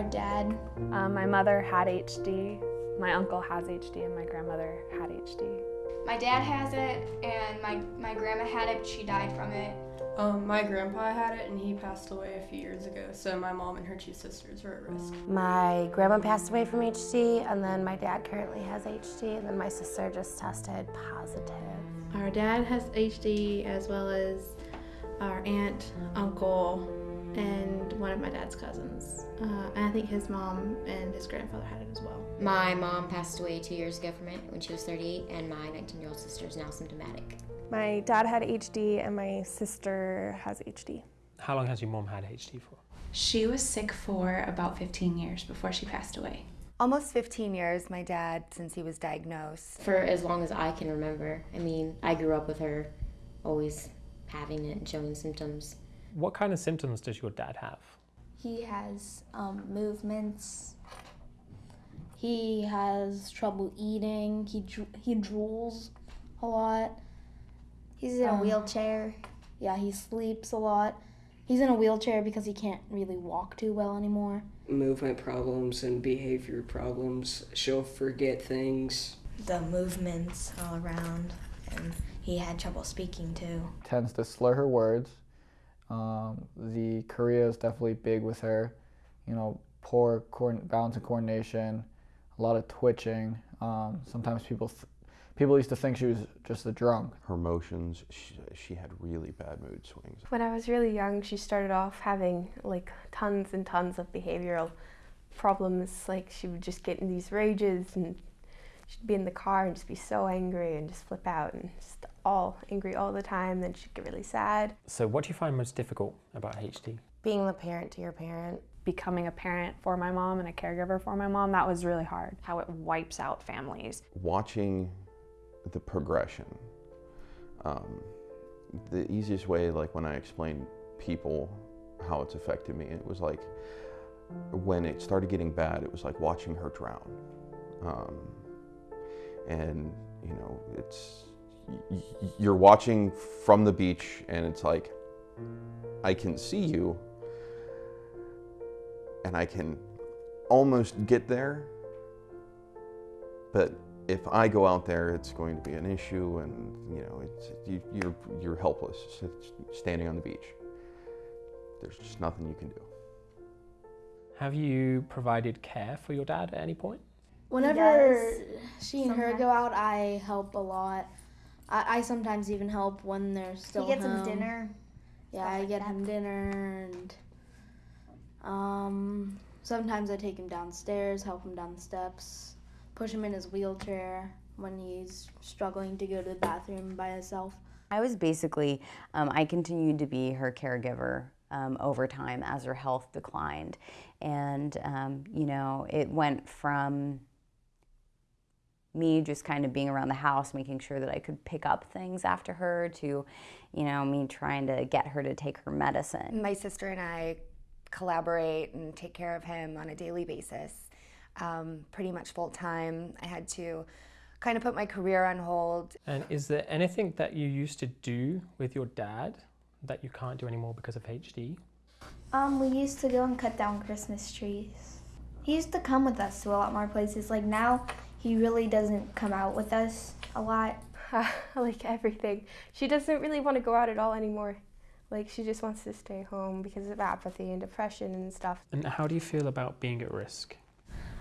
Our dad. Um, my mother had HD, my uncle has HD, and my grandmother had HD. My dad has it, and my, my grandma had it, but she died from it. Um, my grandpa had it and he passed away a few years ago, so my mom and her two sisters are at risk. My grandma passed away from HD, and then my dad currently has HD, and then my sister just tested positive. Our dad has HD as well as our aunt, uncle, and one of my dad's cousins. Uh, and I think his mom and his grandfather had it as well. My mom passed away two years ago from it when she was 38, and my 19 year old sister is now symptomatic. My dad had HD and my sister has HD. How long has your mom had HD for? She was sick for about 15 years before she passed away. Almost 15 years, my dad, since he was diagnosed. For as long as I can remember. I mean, I grew up with her always having it and showing symptoms. What kind of symptoms does your dad have? He has um, movements. He has trouble eating. He he drools a lot. He's in a um, wheelchair. Yeah, he sleeps a lot. He's in a wheelchair because he can't really walk too well anymore. Movement problems and behavior problems. She'll forget things. The movements all around, and he had trouble speaking too. Tends to slur her words. Um, the chorea is definitely big with her. You know, poor balance and coordination, a lot of twitching. Um, sometimes people people used to think she was just a drunk. Her motions, she, she, had really bad mood swings. When I was really young, she started off having like tons and tons of behavioral problems. Like she would just get in these rages and she'd be in the car and just be so angry and just flip out and just all angry all the time. Then she'd get really sad. So what do you find most difficult about HD? Being the parent to your parent becoming a parent for my mom and a caregiver for my mom, that was really hard. How it wipes out families. Watching the progression. Um, the easiest way, like when I explained people how it's affected me, it was like when it started getting bad, it was like watching her drown. Um, and you know, it's you're watching from the beach, and it's like I can see you, and I can almost get there, but if I go out there, it's going to be an issue, and you know, you, you're you're helpless standing on the beach. There's just nothing you can do. Have you provided care for your dad at any point? Whenever she and her go out, I help a lot. I, I sometimes even help when they're still. He gets home. him dinner. Yeah, I get him dinner, and um, sometimes I take him downstairs, help him down the steps push him in his wheelchair when he's struggling to go to the bathroom by himself. I was basically, um, I continued to be her caregiver um, over time as her health declined. And, um, you know, it went from me just kind of being around the house, making sure that I could pick up things after her, to, you know, me trying to get her to take her medicine. My sister and I collaborate and take care of him on a daily basis um, pretty much full time. I had to kind of put my career on hold. And is there anything that you used to do with your dad that you can't do anymore because of HD? Um, we used to go and cut down Christmas trees. He used to come with us to a lot more places. Like now, he really doesn't come out with us a lot. like everything. She doesn't really want to go out at all anymore. Like she just wants to stay home because of apathy and depression and stuff. And how do you feel about being at risk?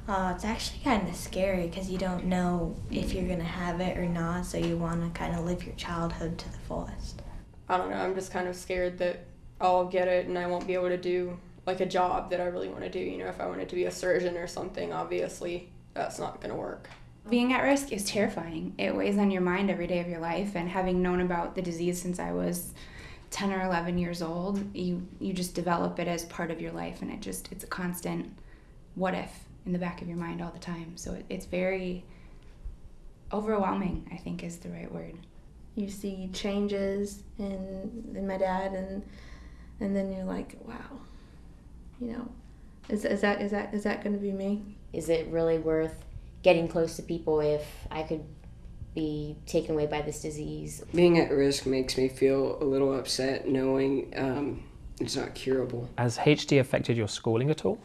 Uh, it's actually kind of scary because you don't know if you're going to have it or not, so you want to kind of live your childhood to the fullest. I don't know, I'm just kind of scared that I'll get it and I won't be able to do like a job that I really want to do. You know, if I wanted to be a surgeon or something, obviously that's not going to work. Being at risk is terrifying. It weighs on your mind every day of your life, and having known about the disease since I was 10 or 11 years old, you, you just develop it as part of your life, and it just, it's a constant what if in the back of your mind all the time. So it, it's very overwhelming, I think is the right word. You see changes in in my dad and and then you're like, wow. You know, is, is that is that is that going to be me? Is it really worth getting close to people if I could be taken away by this disease? Being at risk makes me feel a little upset knowing um, It's not curable. Has HD affected your schooling at all?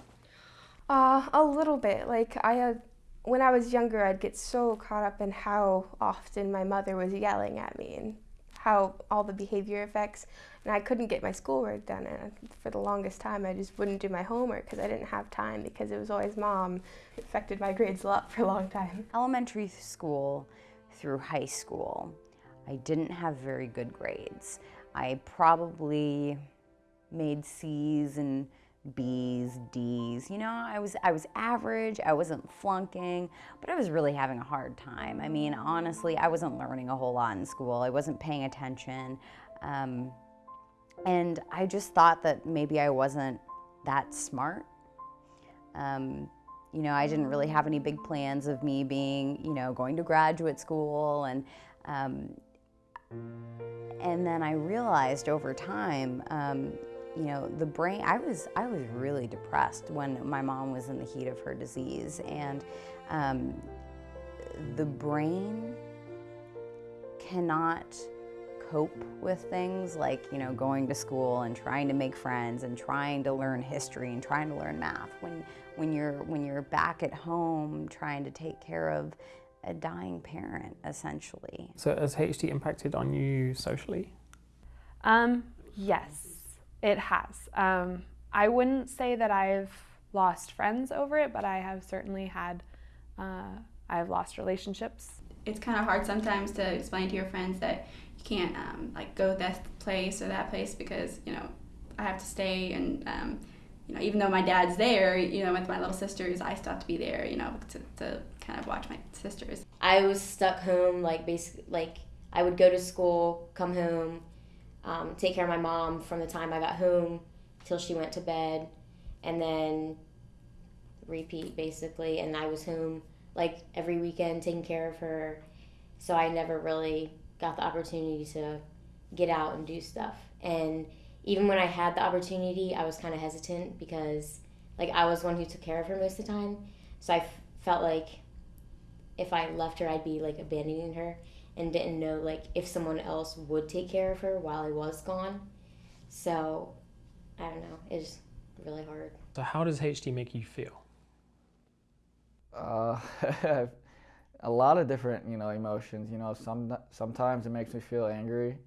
Uh, a little bit. Like I had, when I was younger, I'd get so caught up in how often my mother was yelling at me and how all the behavior effects, and I couldn't get my schoolwork done. And for the longest time, I just wouldn't do my homework because I didn't have time because it was always mom. It affected my grades a lot for a long time. Elementary school through high school, I didn't have very good grades. I probably made C's and B's, D's. You know, I was I was average. I wasn't flunking, but I was really having a hard time. I mean, honestly, I wasn't learning a whole lot in school. I wasn't paying attention, um, and I just thought that maybe I wasn't that smart. Um, you know, I didn't really have any big plans of me being, you know, going to graduate school and. Um, and then I realized over time, um, you know, the brain, I was, I was really depressed when my mom was in the heat of her disease. And um, the brain cannot cope with things like, you know, going to school and trying to make friends and trying to learn history and trying to learn math. When, when, you're, when you're back at home trying to take care of a dying parent, essentially. So has HD impacted on you socially? Um, yes, it has. Um, I wouldn't say that I've lost friends over it, but I have certainly had, uh, I've lost relationships. It's kind of hard sometimes to explain to your friends that you can't um, like go this place or that place because you know I have to stay and um, you know even though my dad's there, you know with my little sisters, I still have to be there, you know to, to kind of watch my sisters. I was stuck home, like basically, like I would go to school, come home, um, take care of my mom from the time I got home till she went to bed, and then repeat basically. And I was home like every weekend taking care of her, so I never really got the opportunity to get out and do stuff. And even when I had the opportunity, I was kind of hesitant because like I was one who took care of her most of the time, so I f- felt like if I left her, I'd be like abandoning her and didn't know like if someone else would take care of her while I was gone. So I don't know. It's really hard. So how does HD make you feel? Uh, a lot of different, you know, emotions. You know, some sometimes it makes me feel angry,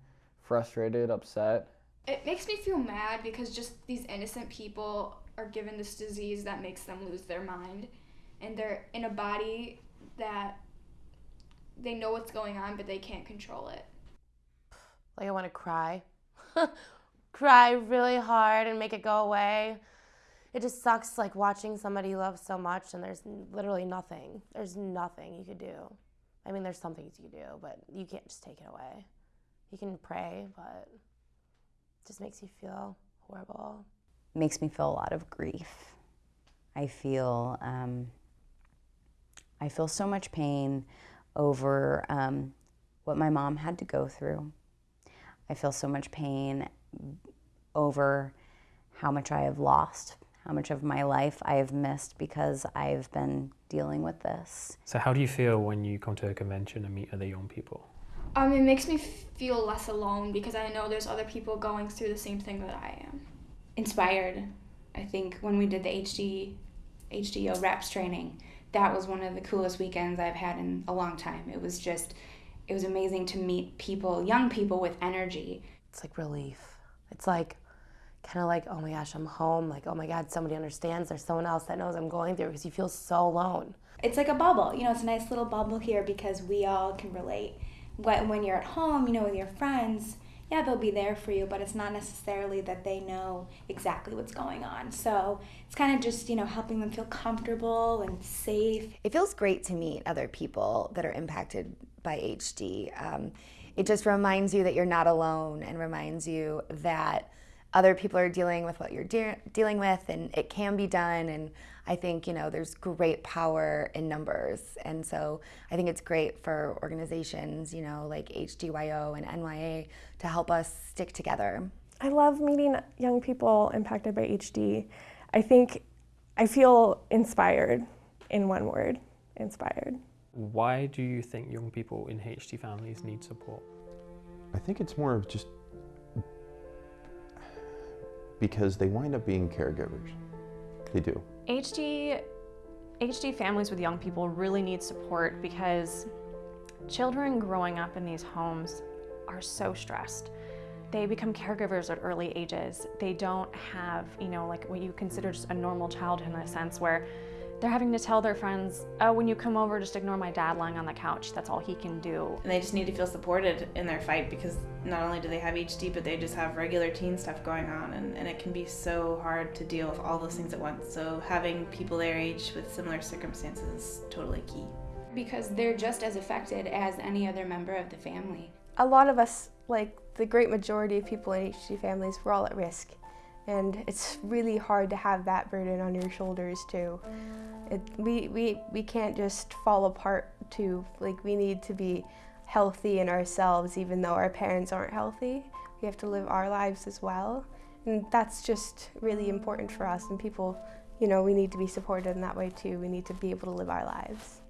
frustrated, upset. It makes me feel mad because just these innocent people are given this disease that makes them lose their mind, and they're in a body that they know what's going on, but they can't control it. Like I want to cry, cry really hard and make it go away. It just sucks like watching somebody you love so much and there's literally nothing. There's nothing you could do. I mean, there's some things you could do, but you can't just take it away. You can pray, but it just makes you feel horrible. Makes me feel a lot of grief. I feel um, I feel so much pain over um, what my mom had to go through. I feel so much pain over how much I have lost, how much of my life I have missed because I've been dealing with this. So, how do you feel when you come to a convention and meet other young people? Um, it makes me feel less alone because I know there's other people going through the same thing that I am. Inspired. I think when we did the HD HDO reps training, that was one of the coolest weekends I've had in a long time. It was just, it was amazing to meet people, young people with energy. It's like relief. It's like kind of like, oh my gosh, I'm home. Like, oh my God, somebody understands. There's someone else that knows I'm going through because you feel so alone. It's like a bubble. You know, it's a nice little bubble here because we all can relate. When you're at home, you know, with your friends, yeah, they'll be there for you, but it's not necessarily that they know exactly what's going on. So it's kind of just, you know, helping them feel comfortable and safe. It feels great to meet other people that are impacted by HD. Um, it just reminds you that you're not alone and reminds you that other people are dealing with what you're de- dealing with and it can be done and I think, you know, there's great power in numbers. And so I think it's great for organizations, you know, like HDYO and NYA to help us stick together. I love meeting young people impacted by HD. I think I feel inspired in one word inspired. Why do you think young people in HD families need support? I think it's more of just because they wind up being caregivers. They do. HD, HD families with young people really need support because children growing up in these homes are so stressed. They become caregivers at early ages. They don't have, you know, like what you consider just a normal childhood in a sense where they're having to tell their friends, oh, when you come over, just ignore my dad lying on the couch. That's all he can do. And they just need to feel supported in their fight because not only do they have HD, but they just have regular teen stuff going on. And, and it can be so hard to deal with all those things at once. So having people their age with similar circumstances is totally key. Because they're just as affected as any other member of the family. A lot of us, like the great majority of people in HD families, we're all at risk. And it's really hard to have that burden on your shoulders too. It, we, we, we can't just fall apart too. Like we need to be healthy in ourselves even though our parents aren't healthy. We have to live our lives as well. And that's just really important for us and people, you know, we need to be supported in that way too. We need to be able to live our lives.